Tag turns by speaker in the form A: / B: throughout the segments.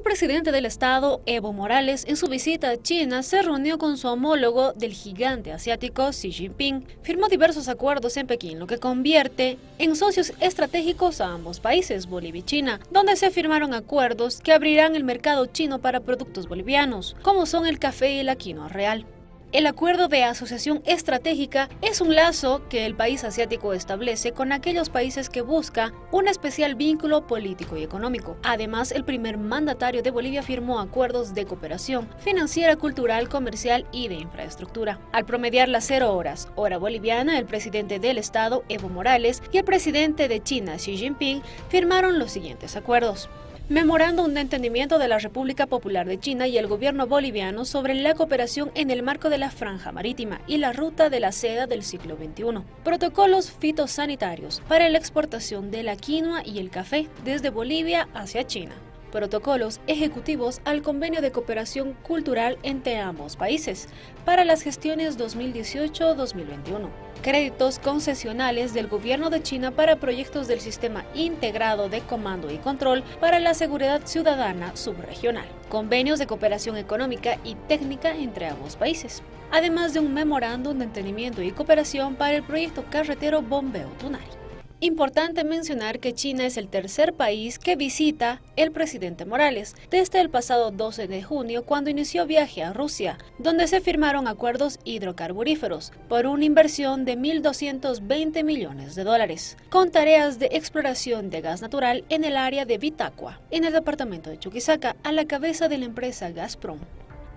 A: El presidente del Estado, Evo Morales, en su visita a China, se reunió con su homólogo del gigante asiático Xi Jinping. Firmó diversos acuerdos en Pekín, lo que convierte en socios estratégicos a ambos países, Bolivia y China, donde se firmaron acuerdos que abrirán el mercado chino para productos bolivianos, como son el café y la quinoa real. El acuerdo de asociación estratégica es un lazo que el país asiático establece con aquellos países que busca un especial vínculo político y económico. Además, el primer mandatario de Bolivia firmó acuerdos de cooperación financiera, cultural, comercial y de infraestructura. Al promediar las cero horas, hora boliviana, el presidente del Estado, Evo Morales, y el presidente de China, Xi Jinping, firmaron los siguientes acuerdos memorándum de entendimiento de la República Popular de China y el gobierno boliviano sobre la cooperación en el marco de la franja marítima y la ruta de la seda del siglo XXI. Protocolos fitosanitarios para la exportación de la quinoa y el café desde Bolivia hacia China protocolos ejecutivos al convenio de cooperación cultural entre ambos países para las gestiones 2018-2021. Créditos concesionales del gobierno de China para proyectos del Sistema Integrado de Comando y Control para la Seguridad Ciudadana Subregional. Convenios de cooperación económica y técnica entre ambos países. Además de un memorándum de entendimiento y cooperación para el proyecto carretero Bombeo Tunari. Importante mencionar que China es el tercer país que visita el presidente Morales desde el pasado 12 de junio cuando inició viaje a Rusia, donde se firmaron acuerdos hidrocarburíferos por una inversión de 1.220 millones de dólares, con tareas de exploración de gas natural en el área de Vitacua, en el departamento de Chuquisaca, a la cabeza de la empresa Gazprom.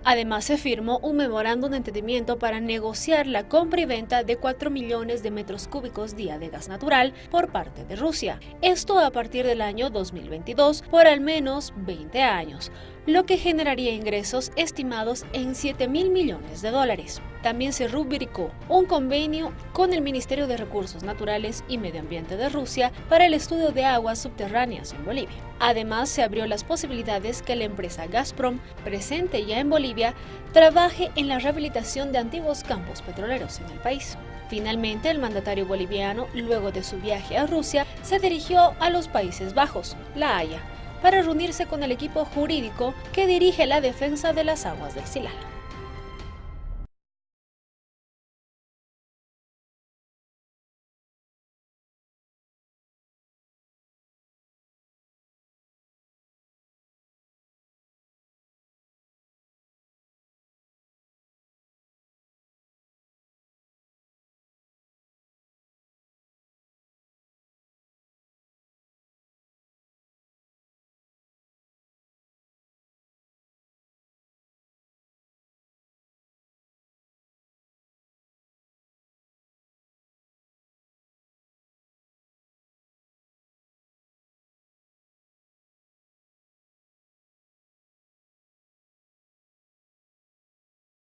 A: Además, se firmó un memorándum de entendimiento para negociar la compra y venta de 4 millones de metros cúbicos día de gas natural por parte de Rusia. Esto a partir del año 2022 por al menos 20 años, lo que generaría ingresos estimados en 7 mil millones de dólares. También se rubricó un convenio con el Ministerio de Recursos Naturales y Medio Ambiente de Rusia para el estudio de aguas subterráneas en Bolivia. Además, se abrió las posibilidades que la empresa Gazprom, presente ya en Bolivia, trabaje en la rehabilitación de antiguos campos petroleros en el país. Finalmente, el mandatario boliviano, luego de su viaje a Rusia, se dirigió a los Países Bajos, La Haya, para reunirse con el equipo jurídico que dirige la defensa de las aguas del Silala.